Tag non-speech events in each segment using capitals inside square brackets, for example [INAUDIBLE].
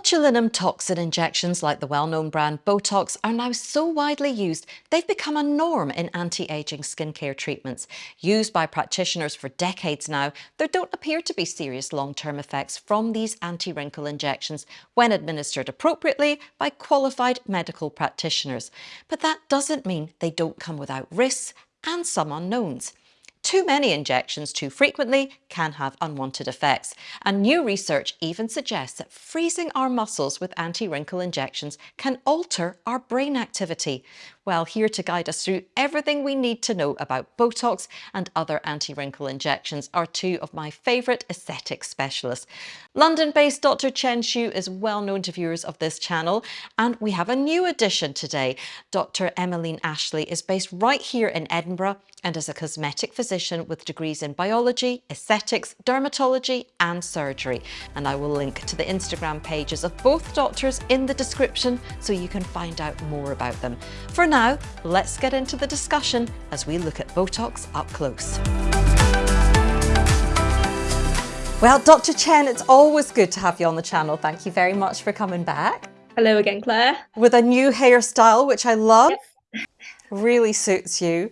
Botulinum toxin injections like the well-known brand Botox are now so widely used, they've become a norm in anti-aging skincare treatments. Used by practitioners for decades now, there don't appear to be serious long-term effects from these anti-wrinkle injections when administered appropriately by qualified medical practitioners. But that doesn't mean they don't come without risks and some unknowns. Too many injections too frequently can have unwanted effects. And new research even suggests that freezing our muscles with anti-wrinkle injections can alter our brain activity. Well, here to guide us through everything we need to know about Botox and other anti-wrinkle injections are two of my favourite aesthetic specialists. London-based Dr Chen Xu is well known to viewers of this channel and we have a new addition today. Dr Emmeline Ashley is based right here in Edinburgh and is a cosmetic physician with degrees in biology, aesthetics, dermatology and surgery. And I will link to the Instagram pages of both doctors in the description so you can find out more about them. For now, let's get into the discussion as we look at Botox up close. Well, Dr. Chen, it's always good to have you on the channel. Thank you very much for coming back. Hello again, Claire. With a new hairstyle, which I love. Yes. [LAUGHS] Really suits you.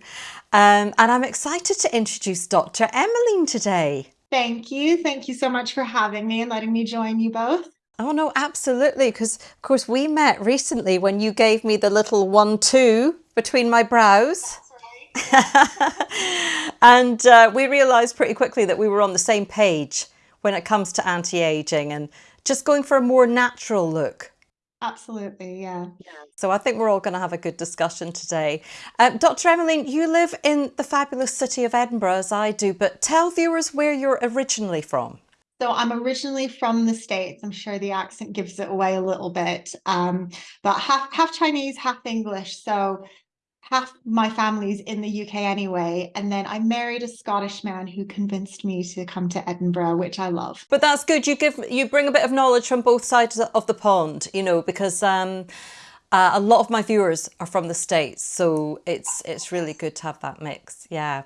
Um, and I'm excited to introduce Dr. Emmeline today. Thank you. Thank you so much for having me and letting me join you both. Oh no, absolutely. Because of course we met recently when you gave me the little one, two between my brows. [LAUGHS] Right. and uh, we realized pretty quickly that we were on the same page when it comes to anti-aging and just going for a more natural look. Absolutely, yeah. yeah. So I think we're all going to have a good discussion today. Um, Dr. Emmeline, you live in the fabulous city of Edinburgh, as I do, but tell viewers where you're originally from. So I'm originally from the States. I'm sure the accent gives it away a little bit, um, but half, half Chinese, half English. So half my family's in the UK anyway. And then I married a Scottish man who convinced me to come to Edinburgh, which I love. But that's good. You give you bring a bit of knowledge from both sides of the pond, you know, because um, uh, a lot of my viewers are from the States, so it's it's really good to have that mix. Yeah.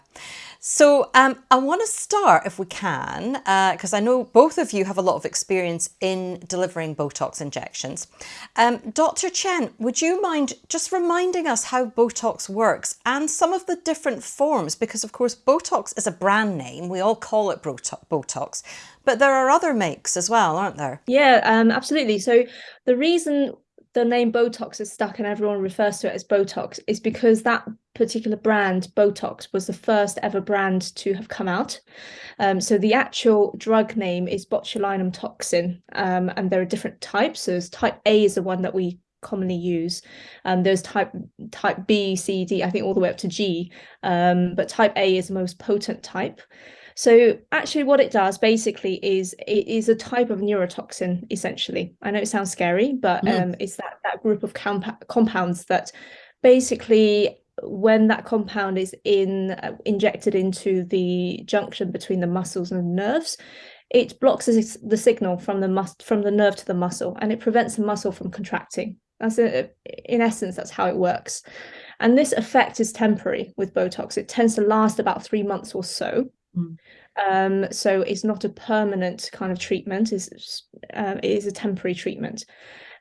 So um, I want to start, if we can, because uh, I know both of you have a lot of experience in delivering Botox injections. Um, Dr. Chen, would you mind just reminding us how Botox works and some of the different forms? Because of course, Botox is a brand name. We all call it Botox, but there are other makes as well, aren't there? Yeah, um, absolutely. So the reason the name Botox is stuck and everyone refers to it as Botox is because that particular brand, Botox, was the first ever brand to have come out. Um, so the actual drug name is botulinum toxin, um, and there are different types. So type A is the one that we commonly use. Um, there's type type B, C, D, I think all the way up to G, um, but type A is the most potent type. So actually what it does basically is it is a type of neurotoxin, essentially. I know it sounds scary, but mm. um, it's that, that group of comp compounds that basically when that compound is in uh, injected into the junction between the muscles and the nerves, it blocks the signal from the mus from the nerve to the muscle and it prevents the muscle from contracting. That's a, in essence, that's how it works. And this effect is temporary with Botox. It tends to last about three months or so. Mm. Um, so it's not a permanent kind of treatment, it's, uh, it is a temporary treatment.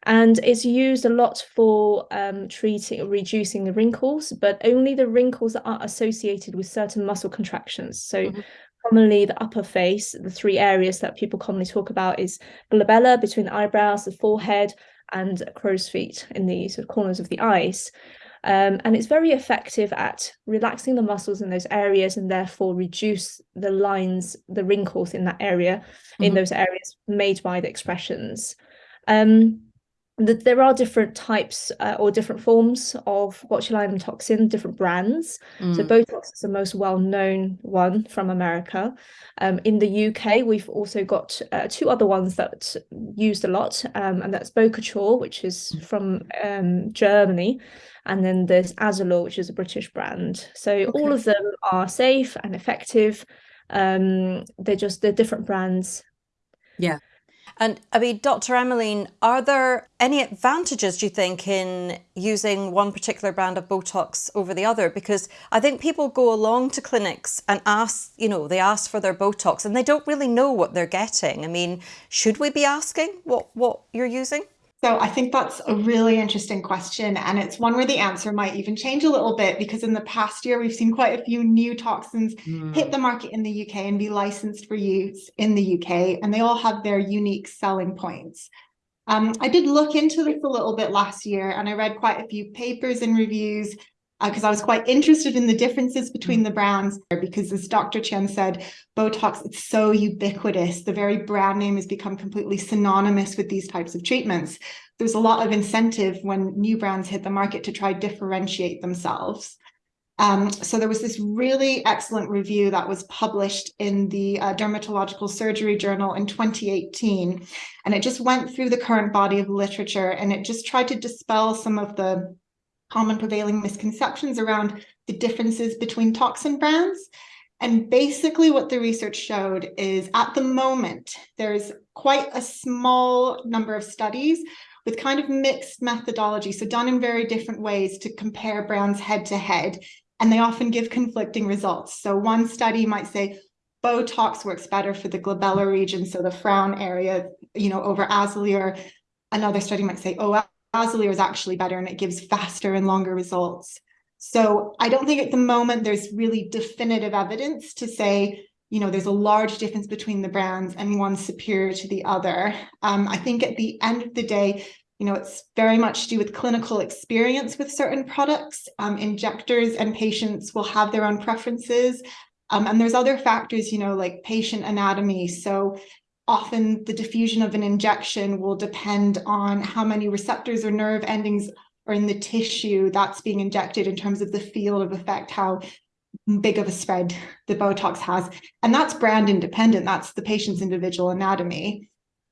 And it's used a lot for um, treating, reducing the wrinkles, but only the wrinkles that are associated with certain muscle contractions. So mm -hmm. commonly the upper face, the three areas that people commonly talk about is glabella between the eyebrows, the forehead, and crow's feet in the sort of corners of the eyes. Um, and it's very effective at relaxing the muscles in those areas and therefore reduce the lines, the wrinkles in that area, mm -hmm. in mm-hmm. those areas made by the expressions. Um, there are different types uh, or different forms of botulinum toxin, different brands. Mm. So Botox is the most well-known one from America. Um, in the UK, we've also got uh, two other ones that used a lot, um, and that's Bocouture, which is mm. from um, Germany, and then there's Azzalure, which is a British brand. So okay. all of them are safe and effective. Um, they're just they're different brands. Yeah. And I mean, Dr. Emmeline, are there any advantages, do you think, in using one particular brand of Botox over the other? Because I think people go along to clinics and ask, you know, they ask for their Botox and they don't really know what they're getting. I mean, should we be asking what, what you're using? So I think that's a really interesting question. And it's one where the answer might even change a little bit because in the past year, we've seen quite a few new toxins mm. hit the market in the UK and be licensed for use in the UK. And they all have their unique selling points. Um, I did look into this a little bit last year and I read quite a few papers and reviews because uh, I was quite interested in the differences between mm. the brands because as Dr. Chen said, Botox, it's so ubiquitous. The very brand name has become completely synonymous with these types of treatments. There's a lot of incentive when new brands hit the market to try differentiate themselves. Um, so there was this really excellent review that was published in the uh, Dermatological Surgery Journal in 2018. And it just went through the current body of literature and it just tried to dispel some of the common prevailing misconceptions around the differences between toxin brands. And basically what the research showed is at the moment, there's quite a small number of studies with kind of mixed methodology, so done in very different ways to compare brands head to head, and they often give conflicting results. So one study might say Botox works better for the glabella region, so the frown area, you know, over Azzalure. Another study might say, oh, Azzalure is actually better and it gives faster and longer results. So I don't think at the moment there's really definitive evidence to say, you know, there's a large difference between the brands and one superior to the other. Um, I think at the end of the day, you know, it's very much to do with clinical experience with certain products. Um, injectors and patients will have their own preferences. Um, and there's other factors, you know, like patient anatomy. So often the diffusion of an injection will depend on how many receptors or nerve endings are in the tissue that's being injected in terms of the field of effect, how big of a spread the Botox has. And that's brand independent, that's the patient's individual anatomy.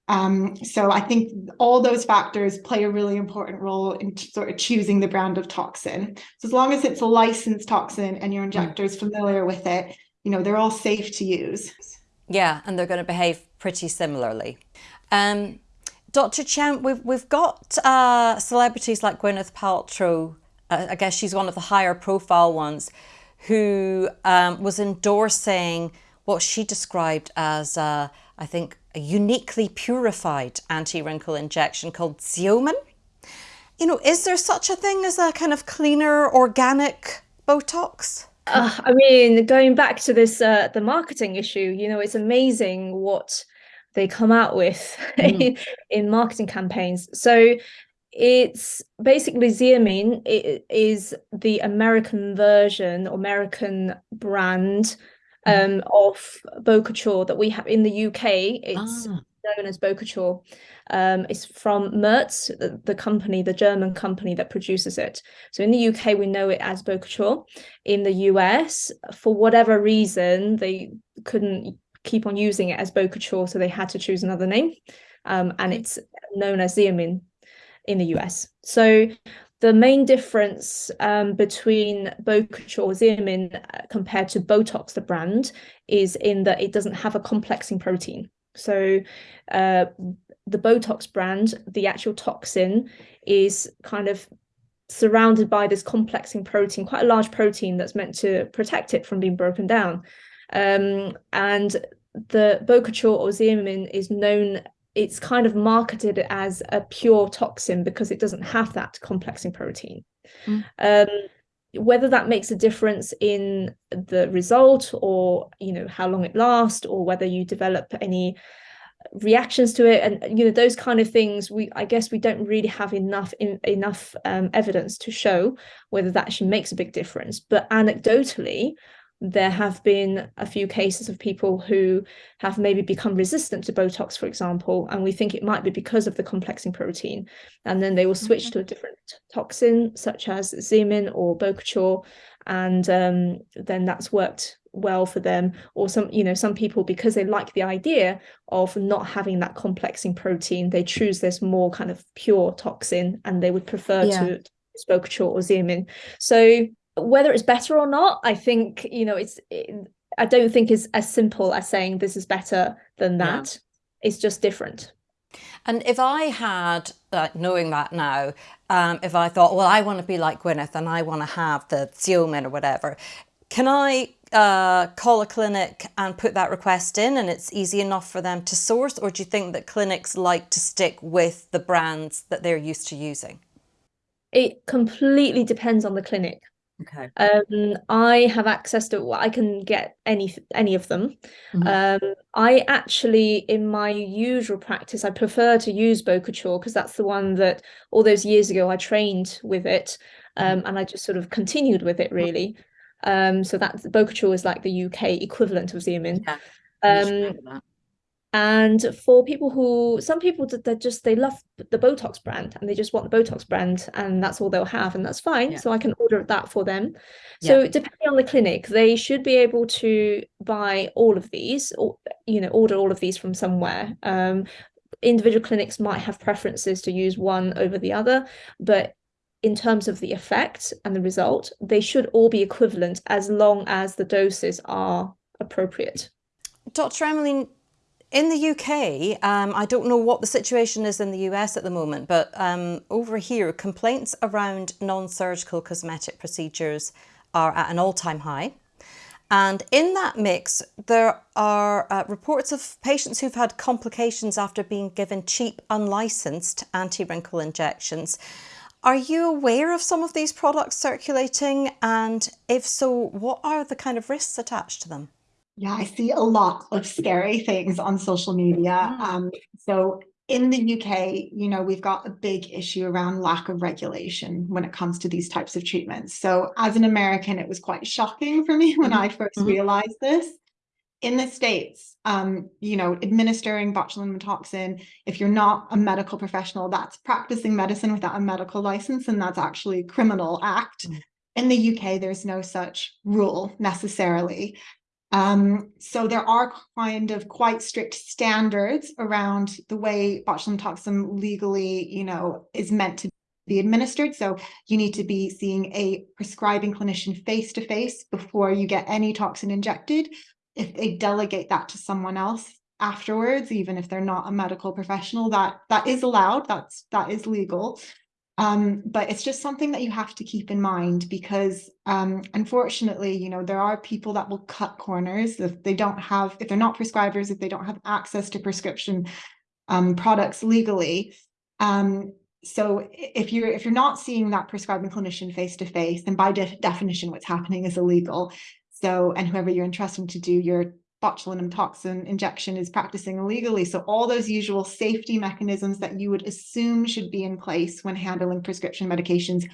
Um, so I think all those factors play a really important role in sort of choosing the brand of toxin. So as long as it's a licensed toxin and your injector is familiar with it, you know, they're all safe to use. Yeah, and they're going to behave pretty similarly. Um, Dr. Chen, we've, we've got uh, celebrities like Gwyneth Paltrow, uh, I guess she's one of the higher profile ones, who um, was endorsing what she described as, uh, I think, a uniquely purified anti-wrinkle injection called Xeomin. You know, is there such a thing as a kind of cleaner, organic Botox? Uh, I mean, going back to this, uh, the marketing issue, you know, it's amazing what they come out with [LAUGHS] mm. in marketing campaigns. So it's basically Xeomin it is the American version, American brand mm. um, of Bocouture that we have in the UK. It's ah. known as Bocouture. Um, it's from Merz, the, the, company, the German company that produces it. So in the UK, we know it as Bocouture. In the US, for whatever reason, they couldn't keep on using it as Bocouture, so they had to choose another name. Um, and it's known as Xeomin in the US. So the main difference um, between Bocouture Xeomin uh, compared to Botox, the brand, is in that it doesn't have a complexing protein. So uh, the Botox brand, the actual toxin is kind of surrounded by this complexing protein, quite a large protein that's meant to protect it from being broken down. Um, and the Bocouture or Xeomin is known, it's kind of marketed as a pure toxin because it doesn't have that complexing protein. Mm. Um, whether that makes a difference in the result or you know how long it lasts or whether you develop any reactions to it and you know those kind of things we i guess we don't really have enough in, enough um, evidence to show whether that actually makes a big difference but anecdotally there have been a few cases of people who have maybe become resistant to Botox, for example, and we think it might be because of the complexing protein. And then they will switch okay. to a different toxin, such as Xeomin or Bocouture, and um, then that's worked well for them or some you know some people because they like the idea of not having that complexing protein they choose this more kind of pure toxin and they would prefer yeah. to Bocouture or Xeomin so whether it's better or not i think you know it's it, i don't think is as simple as saying this is better than that yeah. it's just different And if I had, uh, knowing that now, um, if I thought, well, I want to be like Gwyneth and I want to have the Xeomin or whatever, can I uh, call a clinic and put that request in and it's easy enough for them to source? Or do you think that clinics like to stick with the brands that they're used to using? It completely depends on the clinic. Okay. Um, I have access to I can get any any of them. Mm -hmm. Um, I actually, in my usual practice, I prefer to use Bocouture because that's the one that all those years ago I trained with it, um, mm -hmm. and I just sort of continued with it really. Um, so that Bocouture is like the UK equivalent of Xeomin. Yeah, um, and for people who some people they just they love the botox brand and they just want the botox brand and that's all they'll have and that's fine yeah. so i can order that for them so yeah. depending on the clinic they should be able to buy all of these or you know order all of these from somewhere um, individual clinics might have preferences to use one over the other but in terms of the effect and the result they should all be equivalent as long as the doses are appropriate dr emmeline in the UK, um, I don't know what the situation is in the US at the moment, but um, over here, complaints around non-surgical cosmetic procedures are at an all-time high. And in that mix, there are uh, reports of patients who've had complications after being given cheap, unlicensed anti-wrinkle injections. Are you aware of some of these products circulating? And if so, what are the kind of risks attached to them? Yeah, I see a lot of scary things on social media. Mm. Um, so in the UK, you know, we've got a big issue around lack of regulation when it comes to these types of treatments. So as an American, it was quite shocking for me [LAUGHS] when mm -hmm. I 1st mm -hmm. realized this. In the States, um, you know, administering botulinum toxin, if you're not a medical professional, that's practicing medicine without a medical license, and that's actually a criminal act. Mm -hmm. In the UK, there's no such rule necessarily. Um, so there are kind of quite strict standards around the way botulinum toxin legally, you know, is meant to be administered. So you need to be seeing a prescribing clinician face to face before you get any toxin injected. If they delegate that to someone else afterwards, even if they're not a medical professional, that that is allowed. That's that is legal. Um, but it's just something that you have to keep in mind because um, unfortunately, you know, there are people that will cut corners if they don't have, if they're not prescribers, if they don't have access to prescription um, products legally. Um, so if you're if you're not seeing that prescribing clinician face to face, then by de definition, what's happening is illegal. So, and whoever you're entrusting to do your botulinum toxin injection is practicing illegally. So all those usual safety mechanisms that you would assume should be in place when handling prescription medications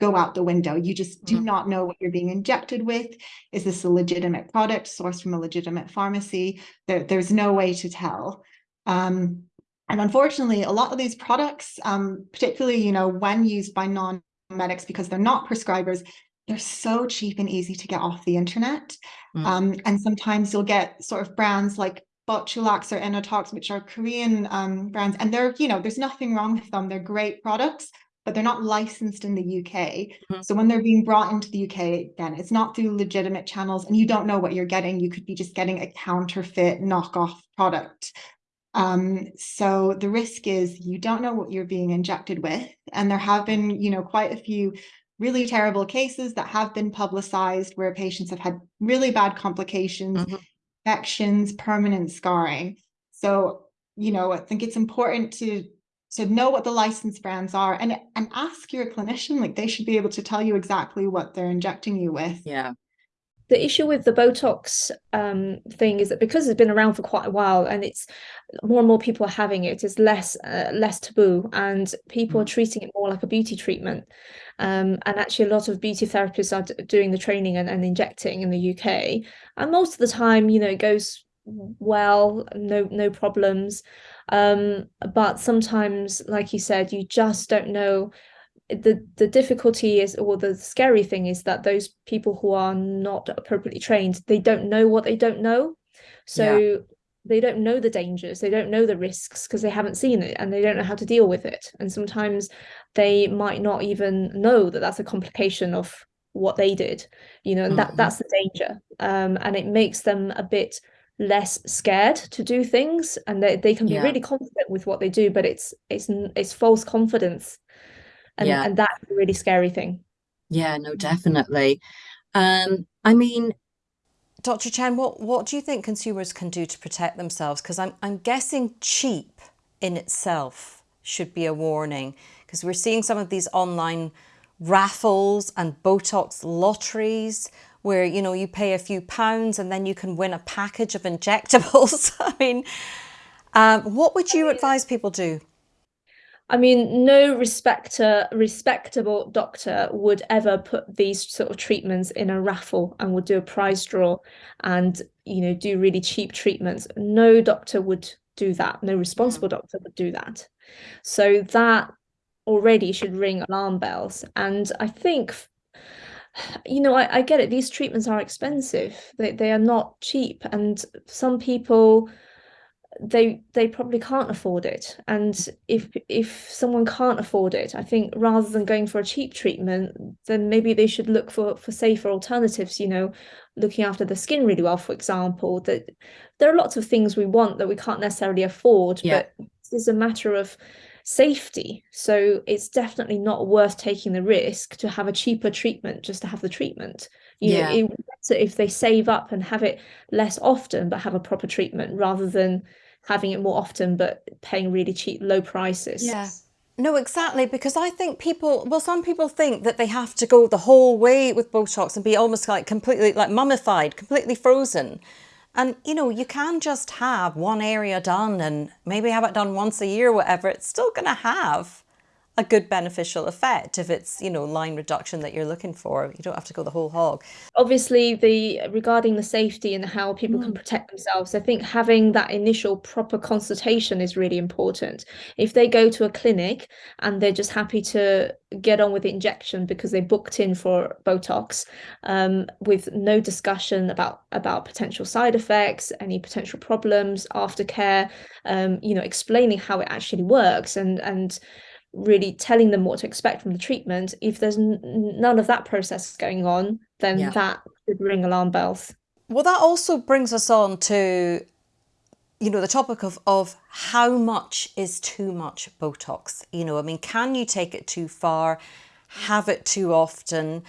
go out the window. You just do mm -hmm. not know what you're being injected with. Is this a legitimate product sourced from a legitimate pharmacy? There, there's no way to tell. Um, and unfortunately, a lot of these products, um, particularly, you know, when used by non-medics because they're not prescribers, they're so cheap and easy to get off the internet. Mm. Um, and sometimes you'll get sort of brands like Botulax or Innotox, which are Korean um, brands, and they're, you know, there's nothing wrong with them. They're great products, but they're not licensed in the UK. Mm -hmm. So when they're being brought into the UK, again, it's not through legitimate channels and you don't know what you're getting. You could be just getting a counterfeit knockoff product. Um, so the risk is you don't know what you're being injected with. And there have been, you know, quite a few really terrible cases that have been publicized where patients have had really bad complications, mm -hmm. infections, permanent scarring. So, you know, I think it's important to to know what the license brands are and and ask your clinician like they should be able to tell you exactly what they're injecting you with yeah the issue with the Botox um, thing is that because it's been around for quite a while and it's more and more people are having it, it's less uh, less taboo and people mm. are treating it more like a beauty treatment. Um, and actually a lot of beauty therapists are doing the training and, and injecting in the UK. And most of the time, you know, it goes well, no no problems. Um, but sometimes, like you said, you just don't know the the difficulty is or the scary thing is that those people who are not appropriately trained they don't know what they don't know so. They don't know the dangers they don't know the risks because they haven't seen it and they don't know how to deal with it and sometimes they might not even know that that's a complication of what they did you know and mm -hmm. that that's the danger um, and it makes them a bit less scared to do things and they, they can be Yeah. really confident with what they do but it's it's it's false confidence and Yeah. and that's a really scary thing Yeah, no, definitely. Um, I mean, Dr. Chen, what what do you think consumers can do to protect themselves? Because I'm I'm guessing cheap in itself should be a warning because we're seeing some of these online raffles and Botox lotteries where you know you pay a few pounds and then you can win a package of [LAUGHS] injectables. [LAUGHS] I mean, um, what would you advise people do? I mean, no respecter, respectable doctor would ever put these sort of treatments in a raffle and would do a prize draw and, you know, do really cheap treatments. No doctor would do that. No responsible mm. doctor would do that. So that already should ring alarm bells. And I think, you know, I, I get it. These treatments are expensive. They they are not cheap. And some people they they probably can't afford it and if if someone can't afford it i think rather than going for a cheap treatment then maybe they should look for for safer alternatives you know looking after the skin really well for example that there are lots of things we want that we can't necessarily afford Yeah. but it's a matter of safety so it's definitely not worth taking the risk to have a cheaper treatment just to have the treatment you Yeah. know it better if they save up and have it less often but have a proper treatment rather than having it more often but paying really cheap low prices Yeah. No, exactly. Because I think people, well, some people think that they have to go the whole way with Botox and be almost like completely like mummified, completely frozen. And, you know, you can just have one area done and maybe have it done once a year, whatever. It's still going to have a good beneficial effect if it's, you know, line reduction that you're looking for. You don't have to go the whole hog. obviously the regarding the safety and how people can protect themselves i think having that initial proper consultation is really important if they go to a clinic and they're just happy to get on with the injection because they booked in for botox um, with no discussion about about potential side effects any potential problems aftercare um, you know explaining how it actually works and and really telling them what to expect from the treatment if there's n- none of that process going on then Yeah. that should ring alarm bells Well, that also brings us on to, you know, the topic of, of how much is too much Botox? You know, I mean, can you take it too far, have it too often?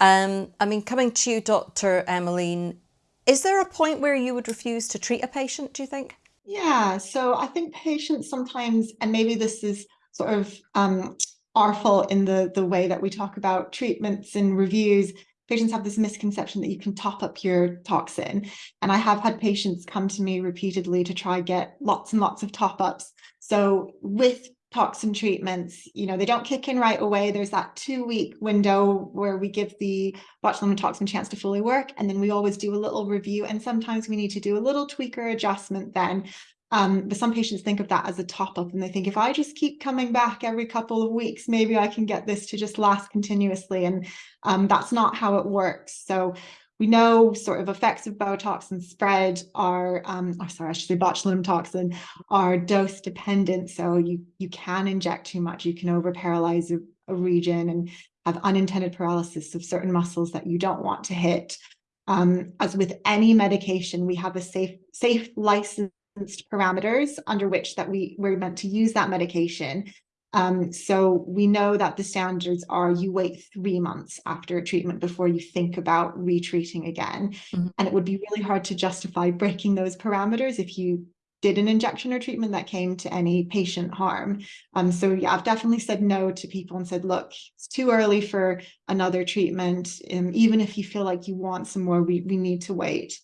Um, I mean, coming to you, Dr. Emmeline, is there a point where you would refuse to treat a patient, do you think? Yeah, so I think patients sometimes, and maybe this is sort of um, fault in the the way that we talk about treatments and reviews. Patients have this misconception that you can top up your toxin, and I have had patients come to me repeatedly to try get lots and lots of top ups. So with toxin treatments, you know, they don't kick in right away. There's that two week window where we give the botulinum toxin chance to fully work, and then we always do a little review. And sometimes we need to do a little tweak or adjustment then. Um, but some patients think of that as a top up and they think if I just keep coming back every couple of weeks, maybe I can get this to just last continuously. And um, that's not how it works. So we know sort of effects of Botox and spread are, um, oh, sorry, I should say botulinum toxin are dose dependent. So you you can inject too much, you can over paralyze a, a region and have unintended paralysis of certain muscles that you don't want to hit. Um, as with any medication, we have a safe safe license parameters under which that we we're meant to use that medication. Um, so we know that the standards are you wait three months after a treatment before you think about retreating again. Mhm. And it would be really hard to justify breaking those parameters if you did an injection or treatment that came to any patient harm. Um, so yeah, I've definitely said no to people and said, look, it's too early for another treatment. Um, even if you feel like you want some more, we, we need to wait.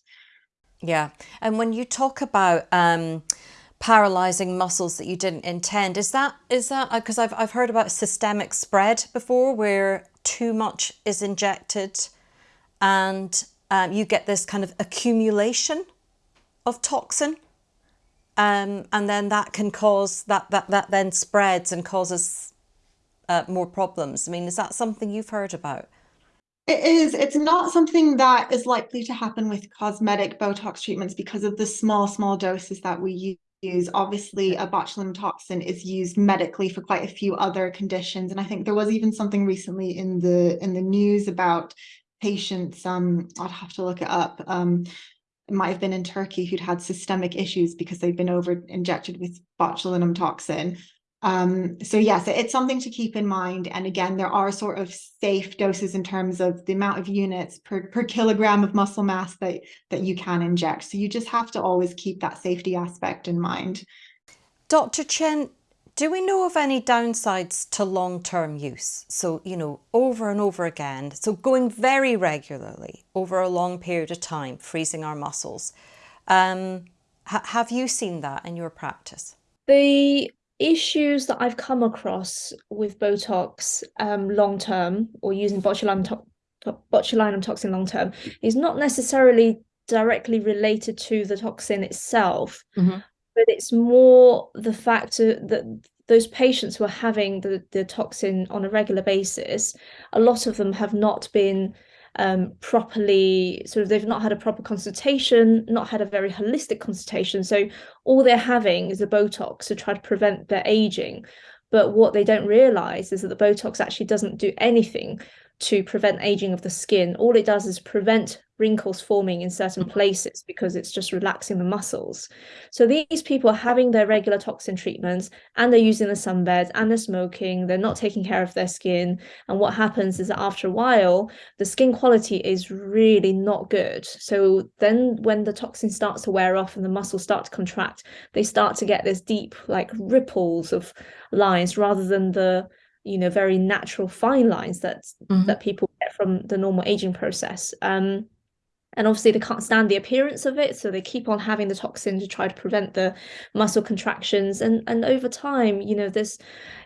Yeah. And when you talk about um, paralyzing muscles that you didn't intend, is that is that because I've I've heard about systemic spread before, where too much is injected, and um, you get this kind of accumulation of toxin, um, and then that can cause that that that then spreads and causes uh, more problems. I mean, is that something you've heard about? It is. It's not something that is likely to happen with cosmetic Botox treatments because of the small, small doses that we use. Obviously, a botulinum toxin is used medically for quite a few other conditions, and I think there was even something recently in the in the news about patients. Um, I'd have to look it up. Um, might have been in Turkey who'd had systemic issues because they'd been over injected with botulinum toxin. Um, so yes, it's something to keep in mind. And again, there are sort of safe doses in terms of the amount of units per, per kilogram of muscle mass that, that you can inject. So you just have to always keep that safety aspect in mind. Dr. Chen, do we know of any downsides to long-term use? So, you know, over and over again, so going very regularly over a long period of time, freezing our muscles. Um, ha have you seen that in your practice? The issues that I've come across with Botox um, long term or using botulinum, to botulinum toxin long term is not necessarily directly related to the toxin itself, mm -hmm. but it's more the fact that those patients who are having the, the toxin on a regular basis, a lot of them have not been um, properly sort of they've not had a proper consultation, not had a very holistic consultation. So all they're having is a Botox to try to prevent their aging. But what they don't realize is that the Botox actually doesn't do anything to prevent aging of the skin. All it does is prevent wrinkles forming in certain mm. places because it's just relaxing the muscles. So these people are having their regular toxin treatments and they're using the sunbeds and they're smoking, they're not taking care of their skin. And what happens is that after a while, the skin quality is really not good. So then when the toxin starts to wear off and the muscles start to contract, they start to get this deep like ripples of lines rather than the you know very natural fine lines that mm -hmm. that people get from the normal aging process. Um and obviously they can't stand the appearance of it so they keep on having the toxin to try to prevent the muscle contractions. And and over time you know this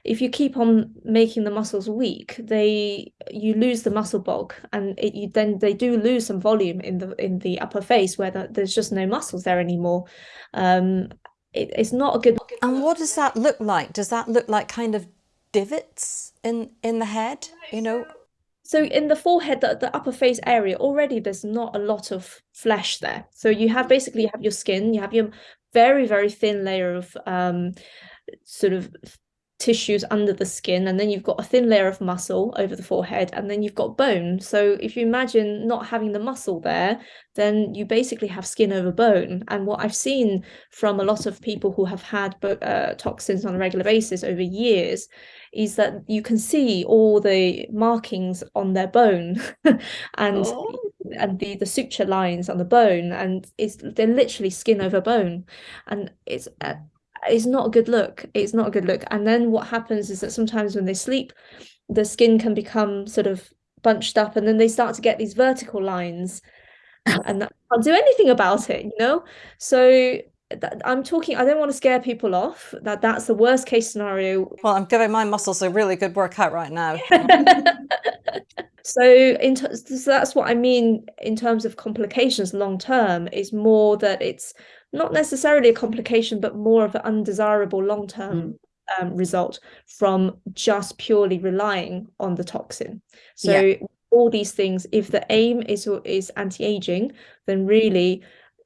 if you keep on making the muscles weak they you lose the muscle bulk and it, you then they do lose some volume in the in the upper face where the, there's just no muscles there anymore. Um it, it's not a good and what does that look like? Does that look like kind of divots in in the head you know? So in the forehead the, the upper face area already there's not a lot of flesh there. So you have basically you have your skin you have your very very thin layer of um sort of tissues under the skin and then you've got a thin layer of muscle over the forehead and then you've got bone. So if you imagine not having the muscle there then you basically have skin over bone. And what i've seen from a lot of people who have had uh, toxins on a regular basis over years is that you can see all the markings on their bone [LAUGHS] and oh. and the the suture lines on the bone and it's they're literally skin over bone. And it's uh, it's not a good look it's not a good look and then what happens is that sometimes when they sleep the skin can become sort of bunched up and then they start to get these vertical lines [LAUGHS] and that can't do anything about it you know so I'm talking, I don't want to scare people off that that's the worst case scenario. Well, I'm giving my muscles a really good workout right now. [LAUGHS] so, in so that's what I mean in terms of complications long term is more that it's not necessarily a complication, but more of an undesirable long term mm. um, result from just purely relying on the toxin. So, yeah. all these things, if the aim is is anti aging, then really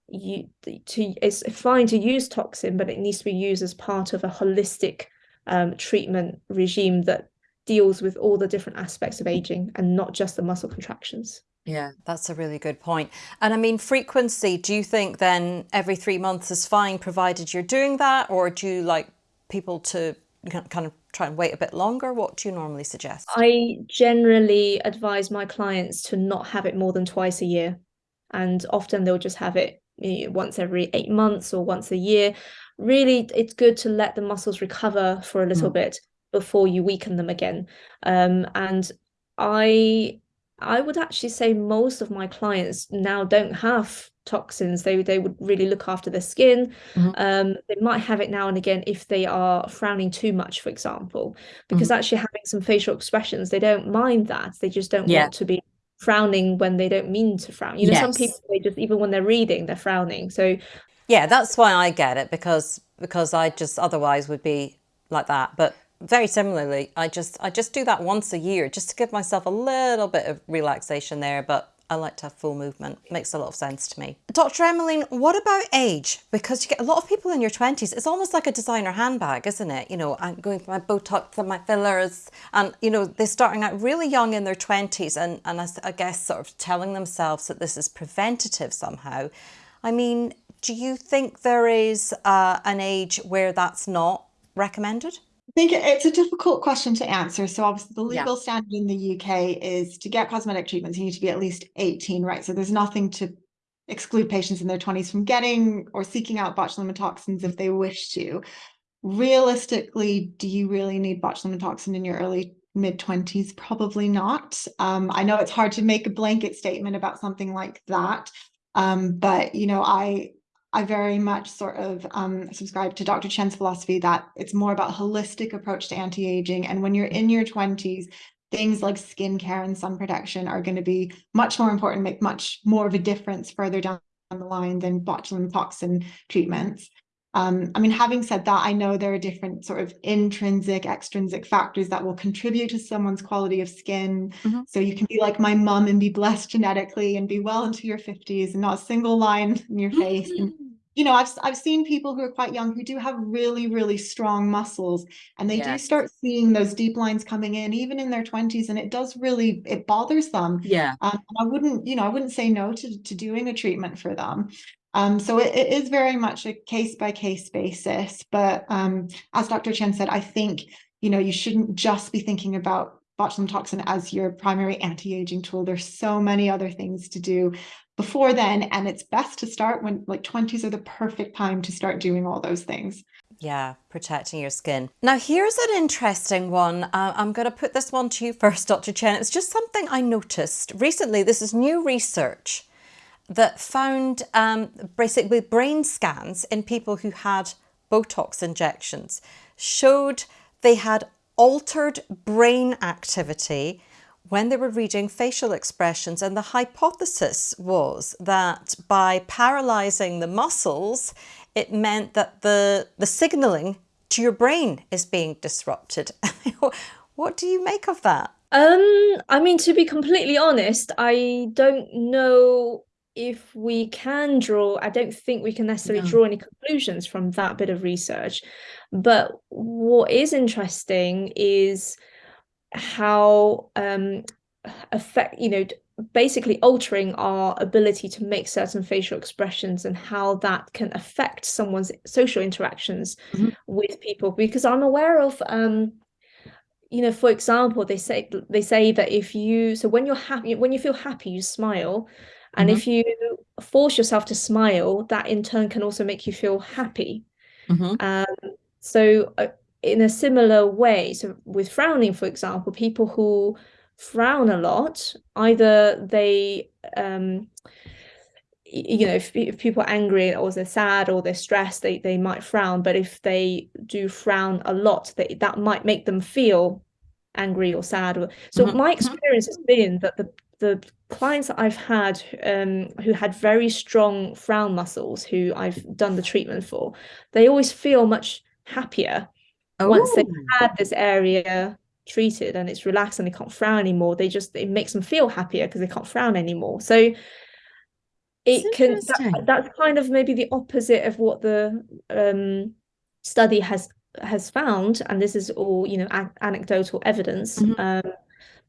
you to it's fine to use toxin, but it needs to be used as part of a holistic um, treatment regime that deals with all the different aspects of aging and not just the muscle contractions. Yeah, that's a really good point. And I mean, frequency, do you think then every three months is fine provided you're doing that? Or do you like people to kind of try and wait a bit longer? What do you normally suggest? I generally advise my clients to not have it more than twice a year. And often they'll just have it once every eight months or once a year. Really, it's good to let the muscles recover for a little mm. bit before you weaken them again. Um, and I I would actually say most of my clients now don't have toxins. They they would really look after their skin. Mm-hmm. Um, they might have it now and again if they are frowning too much, for example, because mm-hmm. actually having some facial expressions, they don't mind that. They just don't yeah. want to be frowning when they don't mean to frown. You know, yes. some people they just even when they're reading, they're frowning. So yeah, that's why I get it because because I just otherwise would be like that. But very similarly, I just I just do that once a year just to give myself a little bit of relaxation there. But I like to have full movement. Makes a lot of sense to me. Dr. Emmeline, what about age? Because you get a lot of people in your 20s, it's almost like a designer handbag, isn't it? You know, I'm going for my Botox and my fillers and, you know, they're starting out really young in their 20s and, and I, I guess sort of telling themselves that this is preventative somehow. I mean, do you think there is uh, an age where that's not recommended? I think it's a difficult question to answer. So obviously the legal yeah. standard in the UK is to get cosmetic treatments, you need to be at least 18, right? So there's nothing to exclude patients in their 20s from getting or seeking out botulinum toxins if they wish to. Realistically, do you really need botulinum toxin in your early mid 20s? Probably not. Um, I know it's hard to make a blanket statement about something like that. Um, but you know, I I very much sort of um, subscribe to Dr. Chen's philosophy that it's more about holistic approach to anti-aging. And when you're in your 20s, things like skincare and sun protection are going to be much more important, make much more of a difference further down the line than botulinum toxin treatments. Um, I mean, having said that, I know there are different sort of intrinsic, extrinsic factors that will contribute to someone's quality of skin. Mm-hmm. So you can be like my mom and be blessed genetically and be well into your 50s and not a single line in your face. And [LAUGHS] you know, I've I've seen people who are quite young who do have really, really strong muscles and they do start seeing those deep lines coming in even in their 20s and it does really it bothers them. Yeah. Um, I wouldn't, you know, I wouldn't say no to, to doing a treatment for them. Um, so it, it is very much a case by case basis. But um, as Dr. Chen said, I think, you know, you shouldn't just be thinking about botulinum toxin as your primary anti-aging tool. There's so many other things to do before then. And it's best to start when like 20s are the perfect time to start doing all those things. Yeah, protecting your skin. Now, here's an interesting one. Uh, I'm going to put this one to you first, Dr. Chen. It's just something I noticed recently. This is new research that found um, basically brain scans in people who had Botox injections showed they had altered brain activity when they were reading facial expressions. And the hypothesis was that by paralyzing the muscles, it meant that the, the signaling to your brain is being disrupted. [LAUGHS] what do you make of that? Um, I mean, to be completely honest, I don't know if we can draw, I don't think we can necessarily no. draw any conclusions from that bit of research. But what is interesting is how um, affect you know basically altering our ability to make certain facial expressions and how that can affect someone's social interactions mm-hmm. with people because i'm aware of um you know for example they say they say that if you so when you're happy when you feel happy you smile and mm-hmm. if you force yourself to smile that in turn can also make you feel happy mm-hmm. um so uh, in a similar way, so with frowning, for example, people who frown a lot, either they, um, you know, if, if people are angry or they're sad or they're stressed, they, they might frown. But if they do frown a lot, they, that might make them feel angry or sad. So mm-hmm. my mm-hmm. experience has been that the the clients that I've had um, who had very strong frown muscles, who I've done the treatment for, they always feel much happier oh. once they've had this area treated and it's relaxed and they can't frown anymore they just it makes them feel happier because they can't frown anymore so it can that, that's kind of maybe the opposite of what the um, study has has found and this is all you know anecdotal evidence mm-hmm. um,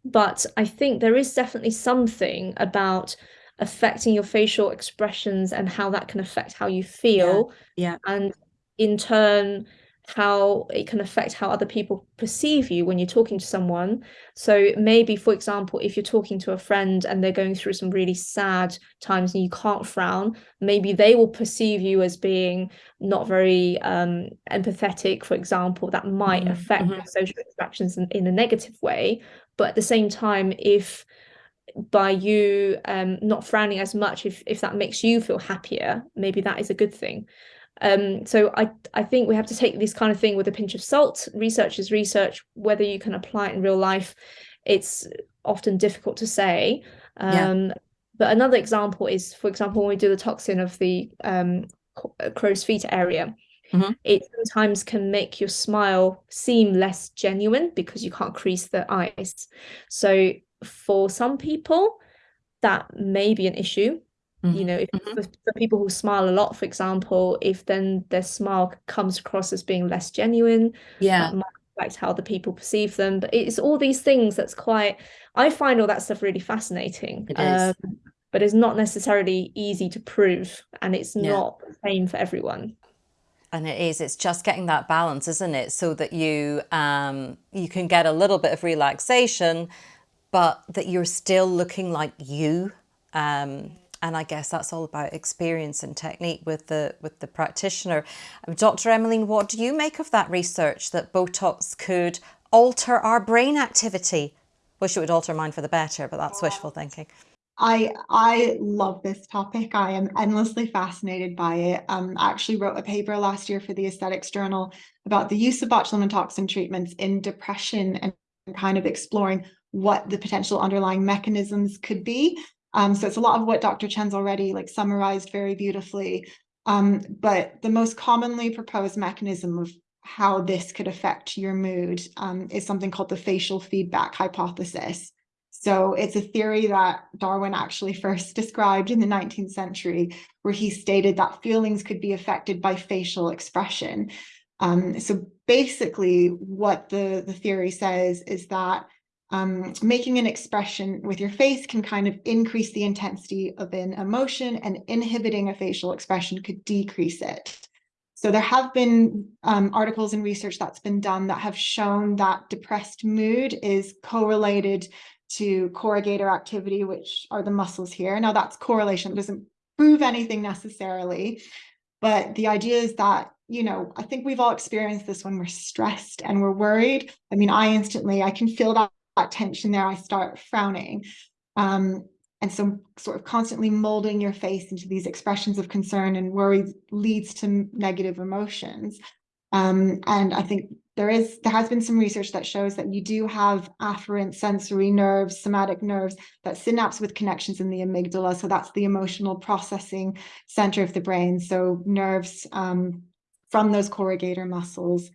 but i think there is definitely something about affecting your facial expressions and how that can affect how you feel yeah, yeah. and in turn how it can affect how other people perceive you when you're talking to someone. So maybe, for example, if you're talking to a friend and they're going through some really sad times and you can't frown, maybe they will perceive you as being not very um, empathetic, for example. That might mm-hmm. affect mm-hmm. social interactions in, in a negative way. But at the same time, if by you um, not frowning as much, if if that makes you feel happier, maybe that is a good thing. Um, so I, I think we have to take this kind of thing with a pinch of salt. Research is research. Whether you can apply it in real life, it's often difficult to say. Um, yeah. But another example is, for example, when we do the toxin of the um, uh, crow's feet area, mm-hmm. it sometimes can make your smile seem less genuine because you can't crease the eyes. So for some people, that may be an issue Mm-hmm. You know, if, mm-hmm. for, for, people who smile a lot, for example, if then their smile comes across as being less genuine, yeah, might affect how the people perceive them. But it's all these things that's quite. I find all that stuff really fascinating. It is. Um, but it's not necessarily easy to prove and it's Yeah. not the same for everyone. And it is, it's just getting that balance, isn't it? So that you um you can get a little bit of relaxation, but that you're still looking like you. Um and I guess that's all about experience and technique with the with the practitioner. Um, Dr. Emmeline, what do you make of that research that Botox could alter our brain activity? Wish it would alter mine for the better, but that's wishful thinking. I I love this topic. I am endlessly fascinated by it. Um, I actually wrote a paper last year for the Aesthetics Journal about the use of botulinum toxin treatments in depression and kind of exploring what the potential underlying mechanisms could be. Um, so it's a lot of what Dr. Chen's already like summarized very beautifully. Um, but the most commonly proposed mechanism of how this could affect your mood um, is something called the facial feedback hypothesis. So it's a theory that Darwin actually first described in the 19th century, where he stated that feelings could be affected by facial expression. Um, so basically what the, the theory says is that um, making an expression with your face can kind of increase the intensity of an emotion and inhibiting a facial expression could decrease it. So there have been um, articles and research that's been done that have shown that depressed mood is correlated to corrugator activity, which are the muscles here. Now that's correlation, it doesn't prove anything necessarily, but the idea is that, you know, I think we've all experienced this when we're stressed and we're worried. I mean, I instantly, I can feel that, that tension there. I start frowning. Um, and so sort of constantly molding your face into these expressions of concern and worry leads to negative emotions. Um, and I think there is there has been some research that shows that you do have afferent sensory nerves, somatic nerves that synapse with connections in the amygdala. So that's the emotional processing center of the brain. So nerves um, from those corrugator muscles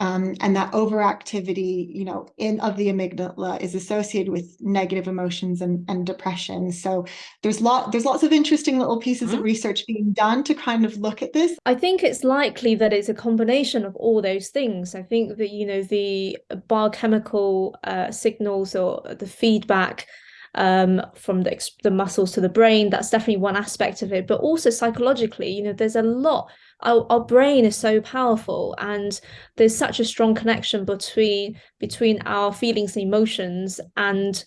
um, and that overactivity, you know, in of the amygdala is associated with negative emotions and, and depression. So there's lot there's lots of interesting little pieces mm -hmm. of research being done to kind of look at this. I think it's likely that it's a combination of all those things. I think that you know the biochemical uh, signals or the feedback um, from the, the muscles to the brain. That's definitely one aspect of it, but also psychologically, you know, there's a lot. Our, our brain is so powerful, and there's such a strong connection between between our feelings and emotions and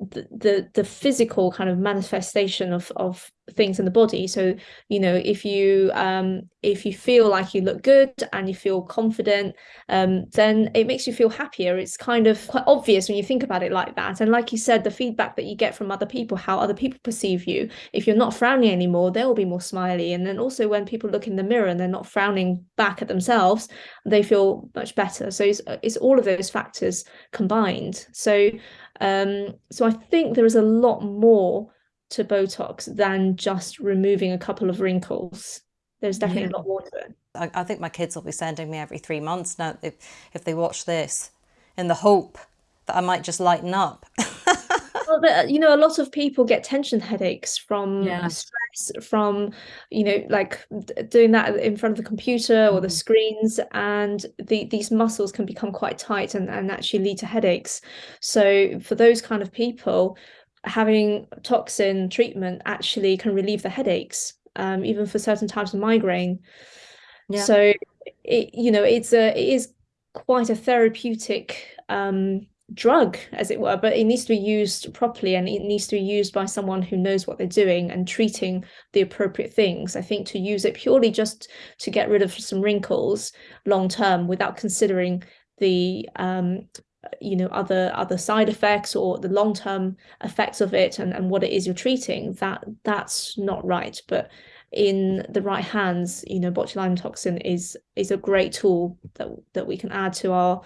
the, the the physical kind of manifestation of of things in the body. So you know if you um if you feel like you look good and you feel confident um then it makes you feel happier. It's kind of quite obvious when you think about it like that. And like you said the feedback that you get from other people how other people perceive you if you're not frowning anymore they'll be more smiley. And then also when people look in the mirror and they're not frowning back at themselves they feel much better. So it's, it's all of those factors combined. So um so i think there is a lot more to Botox than just removing a couple of wrinkles. There's definitely yeah. a lot more to it. I, I, think my kids will be sending me every three months now if, if they watch this in the hope that I might just lighten up. [LAUGHS] well, but, you know, a lot of people get tension headaches from yeah. stress, from, you know, like doing that in front of the computer or the mm-hmm. screens, and the, these muscles can become quite tight and, and actually lead to headaches. So for those kind of people, having toxin treatment actually can relieve the headaches, um, even for certain types of migraine. Yeah. So, it, you know, it's a it is quite a therapeutic um, drug, as it were, but it needs to be used properly and it needs to be used by someone who knows what they're doing and treating the appropriate things. I think to use it purely just to get rid of some wrinkles long term without considering the um, you know other other side effects or the long-term effects of it and, and what it is you're treating that that's not right. But in the right hands you know botulinum toxin is is a great tool that that we can add to our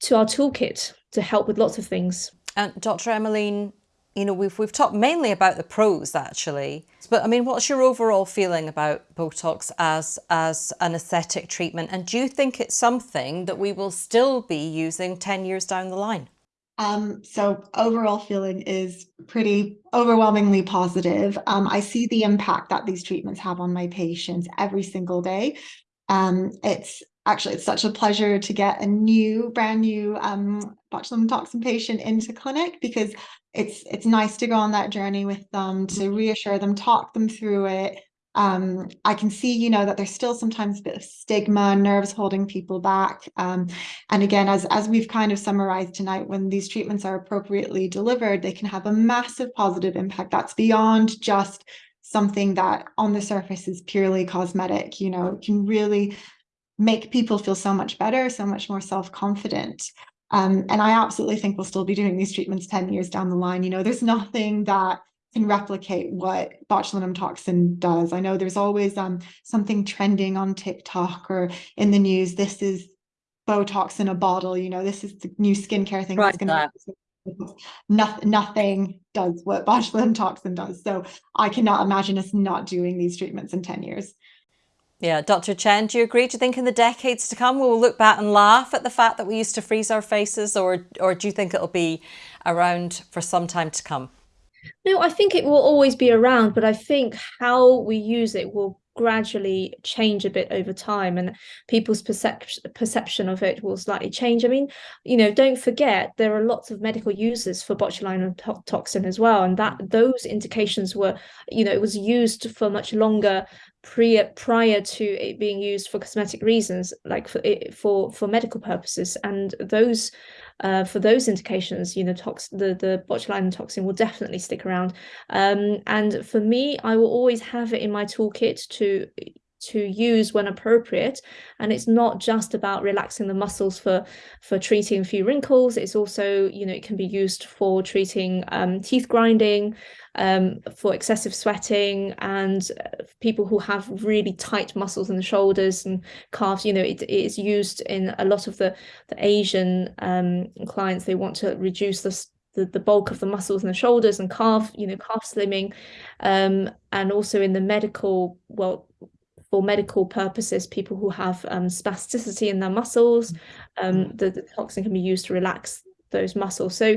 to our toolkit to help with lots of things. And dr emmeline you know, we've, we've talked mainly about the pros actually, but I mean, what's your overall feeling about Botox as, as an aesthetic treatment? And do you think it's something that we will still be using 10 years down the line? Um, so overall feeling is pretty overwhelmingly positive. Um, I see the impact that these treatments have on my patients every single day. Um, it's actually it's such a pleasure to get a new, brand new um, botulinum toxin patient into clinic because it's it's nice to go on that journey with them to reassure them, talk them through it, um, I can see, you know, that there's still sometimes a bit of stigma, nerves holding people back. Um, and again, as, as we've kind of summarized tonight, when these treatments are appropriately delivered, they can have a massive positive impact that's beyond just something that on the surface is purely cosmetic, you know, can really make people feel so much better, so much more self-confident. Um, and I absolutely think we'll still be doing these treatments 10 years down the line. You know, there's nothing that can replicate what botulinum toxin does. I know there's always um, something trending on TikTok or in the news. This is Botox in a bottle, you know, this is the new skincare thing right, that's [LAUGHS] nothing, nothing does what [LAUGHS] botulinum toxin does. So I cannot imagine us not doing these treatments in 10 years. Yeah, Dr. Chen, do you agree? Do you think in the decades to come we'll look back and laugh at the fact that we used to freeze our faces or, or do you think it'll be around for some time to come? No, I think it will always be around, but I think how we use it will gradually change a bit over time and people's perception perception of it will slightly change. I mean, you know, don't forget there are lots of medical uses for botulinum to toxin as well, and that those indications were, you know, it was used for much longer pre prior to it being used for cosmetic reasons, like for for for medical purposes, and those uh, for those indications, you know, tox the the botulinum toxin will definitely stick around. Um, and for me, I will always have it in my toolkit to to use when appropriate. And it's not just about relaxing the muscles for for treating a few wrinkles. It's also you know it can be used for treating um, teeth grinding um, for excessive sweating and uh, people who have really tight muscles in the shoulders and calves. You know it, it is used in a lot of the the asian um, clients. They want to reduce the the, the bulk of the muscles in the shoulders and calf, you know, calf slimming, um, and also in the medical, well, for medical purposes, people who have um, spasticity in their muscles, um, the, the toxin can be used to relax those muscles. So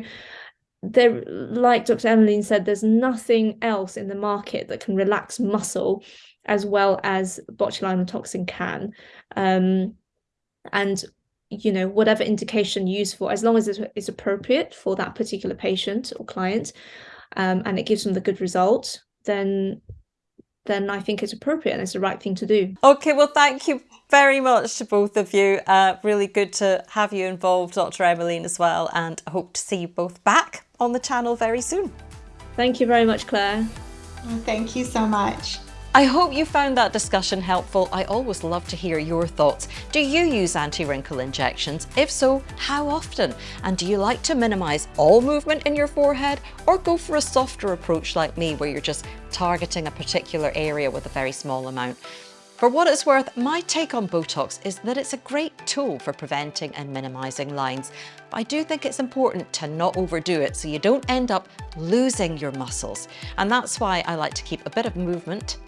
there, like Dr. Emmeline said, there's nothing else in the market that can relax muscle as well as botulinum toxin can. Um, and you know, whatever indication used for, as long as it's, appropriate for that particular patient or client, um, and it gives them the good result, then then I think it's appropriate and it's the right thing to do. Okay, well, thank you very much to both of you. Uh, really good to have you involved, Dr. Emmeline, as well, and I hope to see you both back on the channel very soon. Thank you very much, Claire. thank you so much. I hope you found that discussion helpful. I always love to hear your thoughts. Do you use anti-wrinkle injections? If so, how often? And do you like to minimize all movement in your forehead or go for a softer approach like me where you're just targeting a particular area with a very small amount? For what it's worth, my take on Botox is that it's a great tool for preventing and minimising lines. But I do think it's important to not overdo it so you don't end up losing your muscles. And that's why I like to keep a bit of movement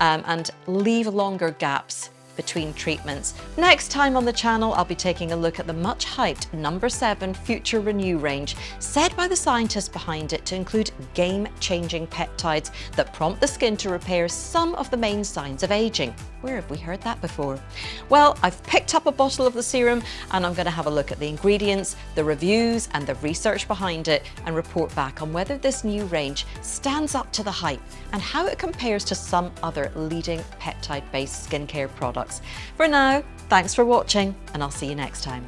um, and leave longer gaps between treatments. Next time on the channel, I'll be taking a look at the much hyped number seven Future Renew range, said by the scientists behind it to include game-changing peptides that prompt the skin to repair some of the main signs of aging. Where have we heard that before? Well, I've picked up a bottle of the serum and I'm going to have a look at the ingredients, the reviews and the research behind it and report back on whether this new range stands up to the hype and how it compares to some other leading peptide-based skincare products. For now, thanks for watching and I'll see you next time.